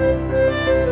Música